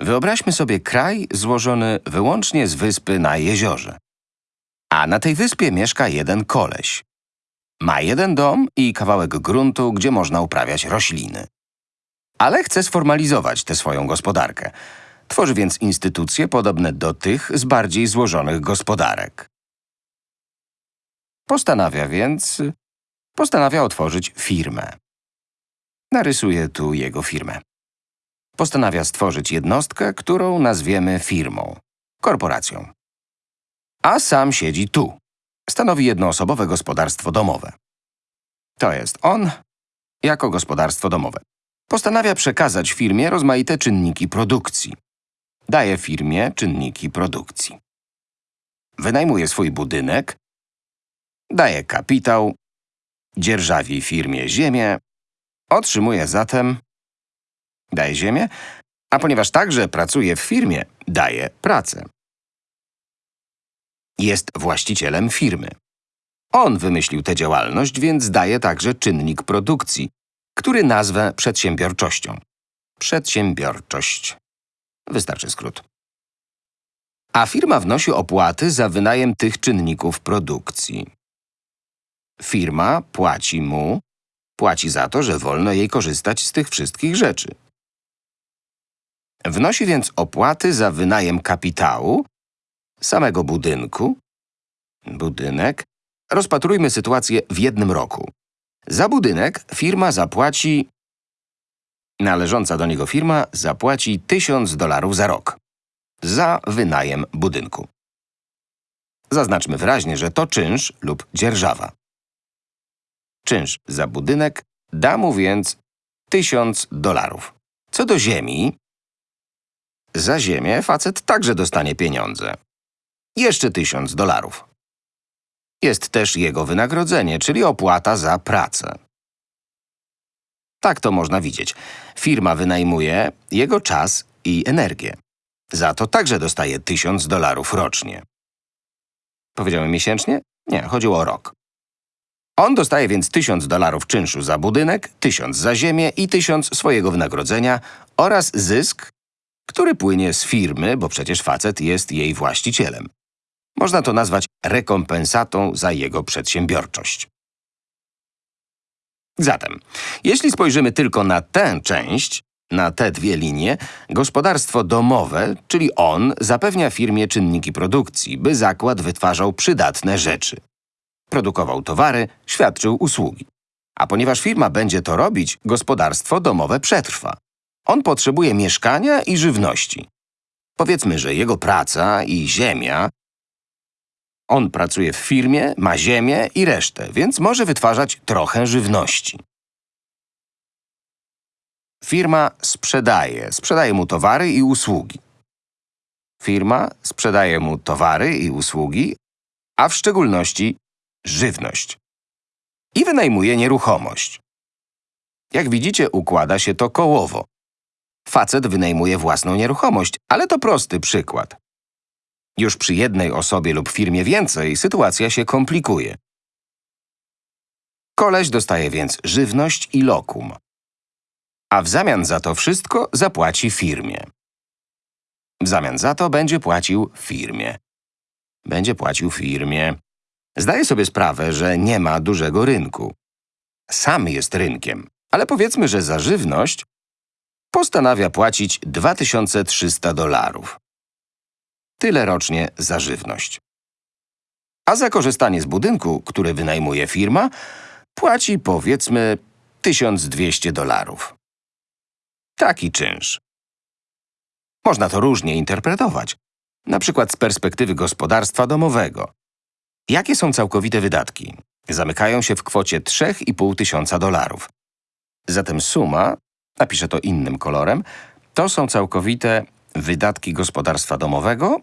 Wyobraźmy sobie kraj złożony wyłącznie z wyspy na jeziorze. A na tej wyspie mieszka jeden koleś. Ma jeden dom i kawałek gruntu, gdzie można uprawiać rośliny. Ale chce sformalizować tę swoją gospodarkę. Tworzy więc instytucje podobne do tych z bardziej złożonych gospodarek. Postanawia więc... Postanawia otworzyć firmę. Narysuję tu jego firmę. Postanawia stworzyć jednostkę, którą nazwiemy firmą, korporacją. A sam siedzi tu. Stanowi jednoosobowe gospodarstwo domowe. To jest on jako gospodarstwo domowe. Postanawia przekazać firmie rozmaite czynniki produkcji. Daje firmie czynniki produkcji. Wynajmuje swój budynek, daje kapitał, dzierżawi firmie ziemię, otrzymuje zatem, daje ziemię, a ponieważ także pracuje w firmie, daje pracę. Jest właścicielem firmy. On wymyślił tę działalność, więc daje także czynnik produkcji, który nazwę przedsiębiorczością. Przedsiębiorczość. Wystarczy skrót. A firma wnosi opłaty za wynajem tych czynników produkcji. Firma płaci mu, płaci za to, że wolno jej korzystać z tych wszystkich rzeczy. Wnosi więc opłaty za wynajem kapitału, samego budynku, budynek. Rozpatrujmy sytuację w jednym roku. Za budynek firma zapłaci… Należąca do niego firma zapłaci 1000 dolarów za rok. Za wynajem budynku. Zaznaczmy wyraźnie, że to czynsz lub dzierżawa. Czynsz za budynek da mu więc 1000 dolarów. Co do ziemi, za ziemię facet także dostanie pieniądze. Jeszcze 1000 dolarów. Jest też jego wynagrodzenie, czyli opłata za pracę. Tak to można widzieć. Firma wynajmuje jego czas i energię. Za to także dostaje 1000 dolarów rocznie. Powiedziałem miesięcznie? Nie, chodziło o rok. On dostaje więc 1000 dolarów czynszu za budynek, 1000 za ziemię i 1000 swojego wynagrodzenia oraz zysk, który płynie z firmy, bo przecież facet jest jej właścicielem. Można to nazwać rekompensatą za jego przedsiębiorczość. Zatem, jeśli spojrzymy tylko na tę część, na te dwie linie, gospodarstwo domowe, czyli on, zapewnia firmie czynniki produkcji, by zakład wytwarzał przydatne rzeczy. Produkował towary, świadczył usługi. A ponieważ firma będzie to robić, gospodarstwo domowe przetrwa. On potrzebuje mieszkania i żywności. Powiedzmy, że jego praca i ziemia on pracuje w firmie, ma ziemię i resztę, więc może wytwarzać trochę żywności. Firma sprzedaje, sprzedaje mu towary i usługi. Firma sprzedaje mu towary i usługi, a w szczególności żywność. I wynajmuje nieruchomość. Jak widzicie, układa się to kołowo. Facet wynajmuje własną nieruchomość, ale to prosty przykład. Już przy jednej osobie lub firmie więcej sytuacja się komplikuje. Koleś dostaje więc żywność i lokum. A w zamian za to wszystko zapłaci firmie. W zamian za to będzie płacił firmie. Będzie płacił firmie. Zdaje sobie sprawę, że nie ma dużego rynku. Sam jest rynkiem, ale powiedzmy, że za żywność postanawia płacić 2300 dolarów. Tyle rocznie za żywność. A za korzystanie z budynku, który wynajmuje firma, płaci powiedzmy 1200 dolarów. Taki czynsz. Można to różnie interpretować, na przykład z perspektywy gospodarstwa domowego. Jakie są całkowite wydatki? Zamykają się w kwocie 3,5 tysiąca dolarów. Zatem suma, napiszę to innym kolorem, to są całkowite wydatki gospodarstwa domowego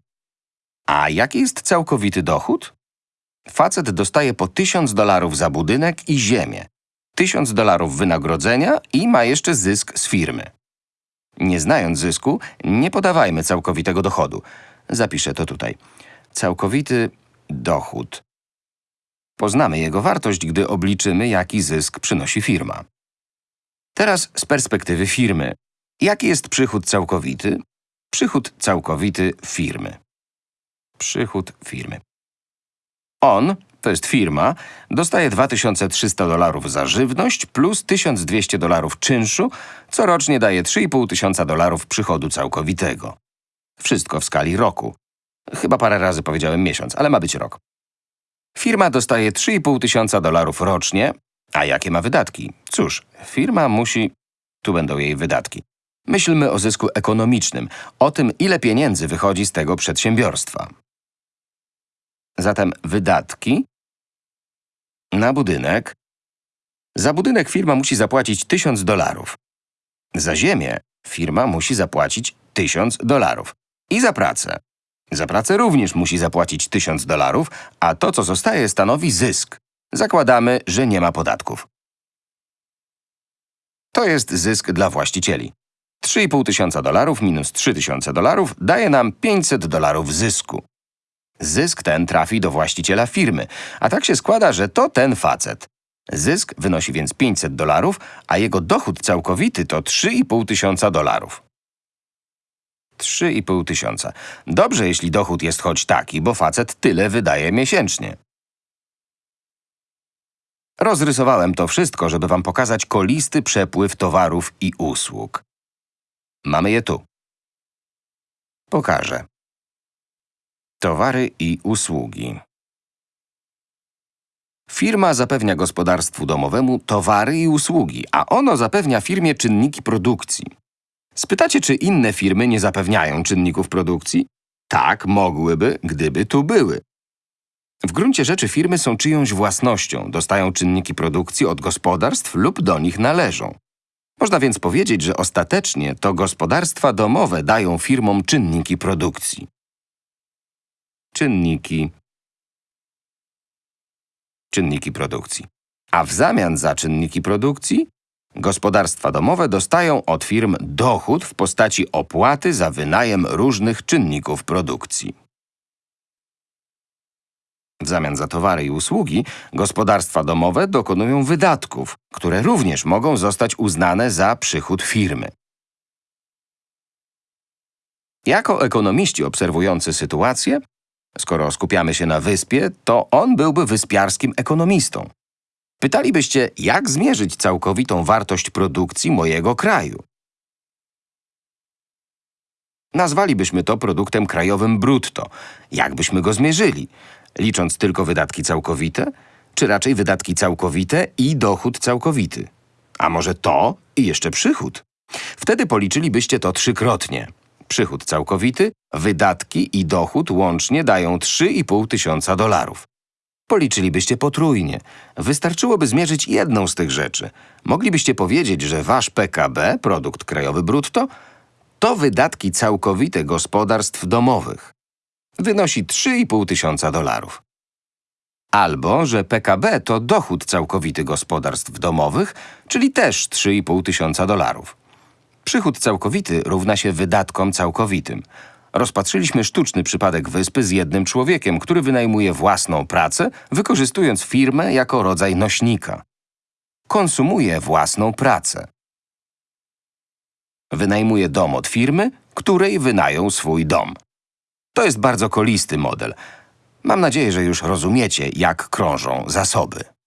a jaki jest całkowity dochód? Facet dostaje po 1000 dolarów za budynek i ziemię, 1000 dolarów wynagrodzenia i ma jeszcze zysk z firmy. Nie znając zysku, nie podawajmy całkowitego dochodu. Zapiszę to tutaj. Całkowity dochód. Poznamy jego wartość, gdy obliczymy, jaki zysk przynosi firma. Teraz z perspektywy firmy. Jaki jest przychód całkowity? Przychód całkowity firmy. Przychód firmy. On, to jest firma, dostaje 2300 dolarów za żywność plus 1200 dolarów czynszu, co rocznie daje 3,5 tysiąca dolarów przychodu całkowitego. Wszystko w skali roku. Chyba parę razy powiedziałem miesiąc, ale ma być rok. Firma dostaje 3,5 tysiąca dolarów rocznie, a jakie ma wydatki? Cóż, firma musi... Tu będą jej wydatki. Myślmy o zysku ekonomicznym, o tym, ile pieniędzy wychodzi z tego przedsiębiorstwa. Zatem wydatki na budynek. Za budynek firma musi zapłacić 1000 dolarów. Za ziemię firma musi zapłacić 1000 dolarów. I za pracę. Za pracę również musi zapłacić 1000 dolarów, a to, co zostaje, stanowi zysk. Zakładamy, że nie ma podatków. To jest zysk dla właścicieli. 3,5 tysiąca dolarów minus 3 tysiące dolarów daje nam 500 dolarów zysku. Zysk ten trafi do właściciela firmy, a tak się składa, że to ten facet. Zysk wynosi więc 500 dolarów, a jego dochód całkowity to 3,5 tysiąca dolarów. 3,5 tysiąca. Dobrze, jeśli dochód jest choć taki, bo facet tyle wydaje miesięcznie. Rozrysowałem to wszystko, żeby wam pokazać kolisty przepływ towarów i usług. Mamy je tu. Pokażę. Towary i usługi. Firma zapewnia gospodarstwu domowemu towary i usługi, a ono zapewnia firmie czynniki produkcji. Spytacie, czy inne firmy nie zapewniają czynników produkcji? Tak, mogłyby, gdyby tu były. W gruncie rzeczy firmy są czyjąś własnością, dostają czynniki produkcji od gospodarstw lub do nich należą. Można więc powiedzieć, że ostatecznie to gospodarstwa domowe dają firmom czynniki produkcji. Czynniki. Czynniki produkcji. A w zamian za czynniki produkcji gospodarstwa domowe dostają od firm dochód w postaci opłaty za wynajem różnych czynników produkcji. W zamian za towary i usługi gospodarstwa domowe dokonują wydatków, które również mogą zostać uznane za przychód firmy. Jako ekonomiści obserwujący sytuację, skoro skupiamy się na wyspie, to on byłby wyspiarskim ekonomistą. Pytalibyście, jak zmierzyć całkowitą wartość produkcji mojego kraju? Nazwalibyśmy to produktem krajowym brutto. Jak byśmy go zmierzyli? Licząc tylko wydatki całkowite? Czy raczej wydatki całkowite i dochód całkowity? A może to i jeszcze przychód? Wtedy policzylibyście to trzykrotnie. Przychód całkowity, wydatki i dochód łącznie dają 3,5 tysiąca dolarów. Policzylibyście potrójnie. Wystarczyłoby zmierzyć jedną z tych rzeczy. Moglibyście powiedzieć, że wasz PKB, produkt krajowy brutto, to wydatki całkowite gospodarstw domowych. Wynosi 3,5 tysiąca dolarów. Albo, że PKB to dochód całkowity gospodarstw domowych, czyli też 3,5 tysiąca dolarów. Przychód całkowity równa się wydatkom całkowitym. Rozpatrzyliśmy sztuczny przypadek wyspy z jednym człowiekiem, który wynajmuje własną pracę, wykorzystując firmę jako rodzaj nośnika. Konsumuje własną pracę. Wynajmuje dom od firmy, której wynają swój dom. To jest bardzo kolisty model. Mam nadzieję, że już rozumiecie, jak krążą zasoby.